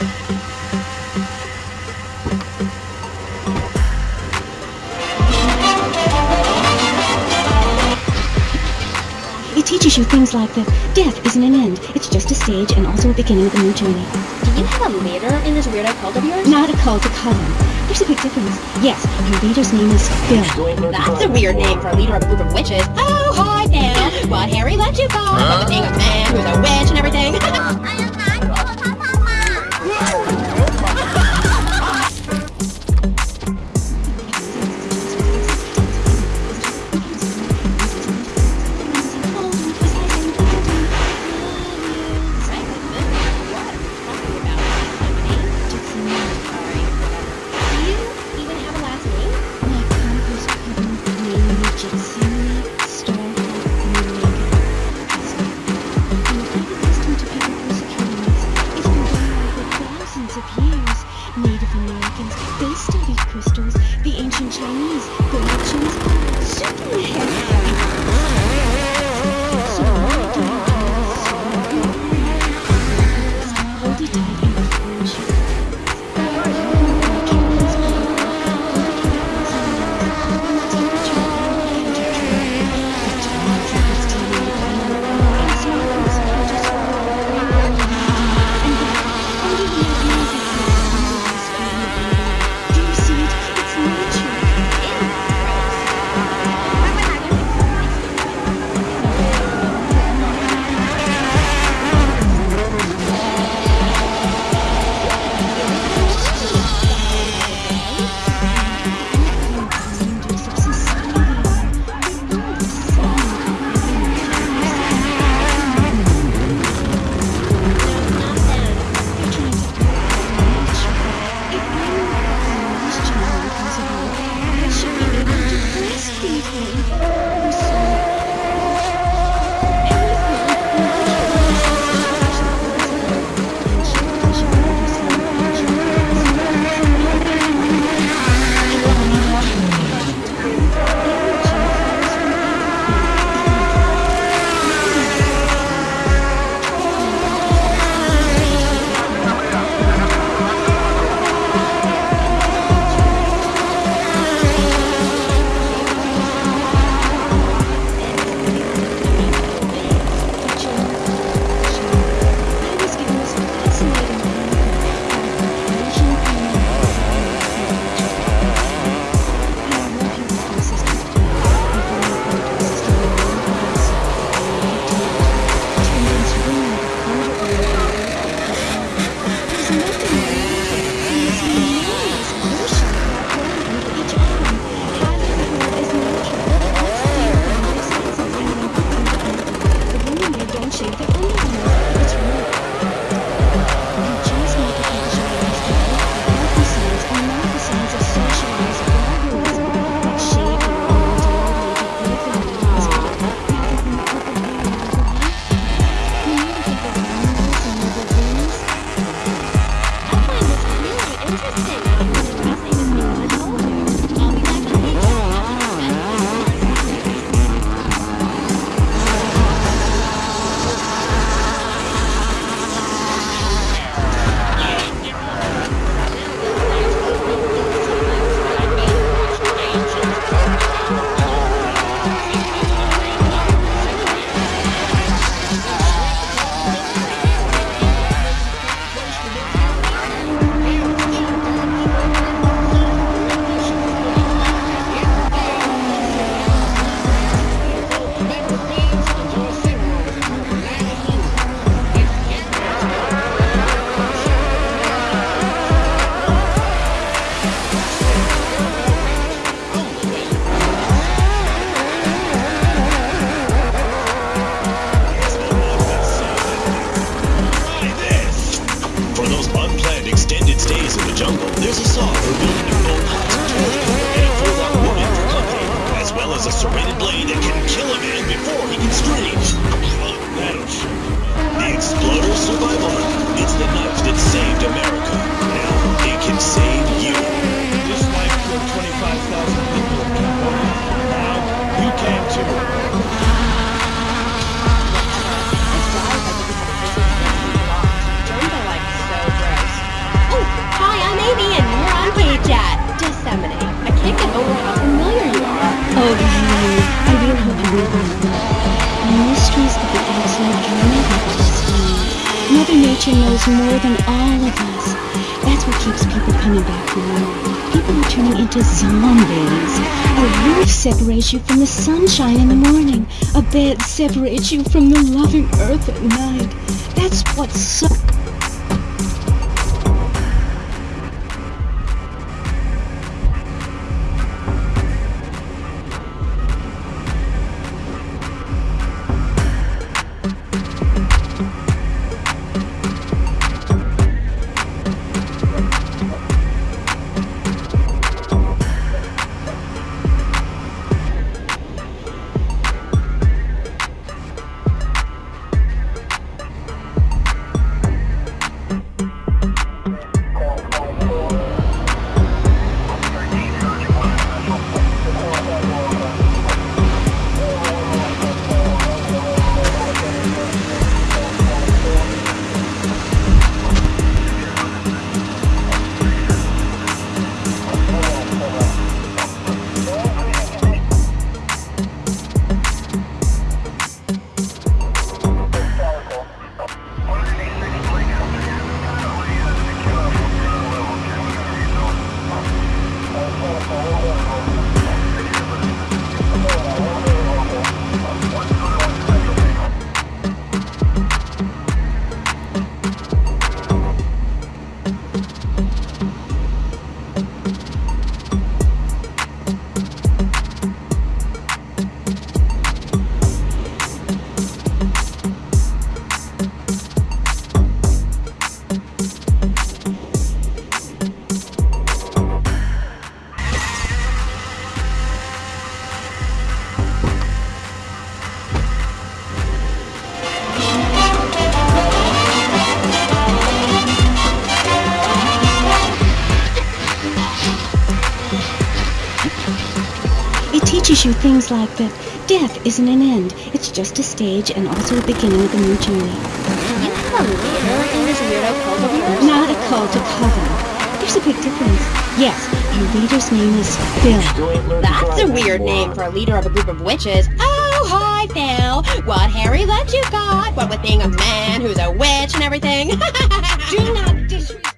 It teaches you things like that death isn't an end. It's just a stage and also a beginning of a new journey. Do you have a leader in this weirdo cult of yours? Not a cult, a coven. There's a big difference. Yes, your leader's name is Phil. That's a weird name for a leader of a group of witches. Oh, hi, Phil. What Harry let you go? Huh? Being a man who's a witch and everything. Native Americans, they studied crystals. The ancient Chinese, the legends, Superman. So Música Nature knows more than all of us. That's what keeps people coming back for more. People are turning into zombies. A roof separates you from the sunshine in the morning. A bed separates you from the loving earth at night. That's what so... teaches you things like that death isn't an end. It's just a stage and also a beginning of a new journey. You have a leader in this weirdo cult of yours? Not a cult, a coven. There's a big difference. Yes, your leader's name is Phil. That's a weird name for a leader of a group of witches. Oh, hi, Phil. What Harry let you got? What with being a man who's a witch and everything? Do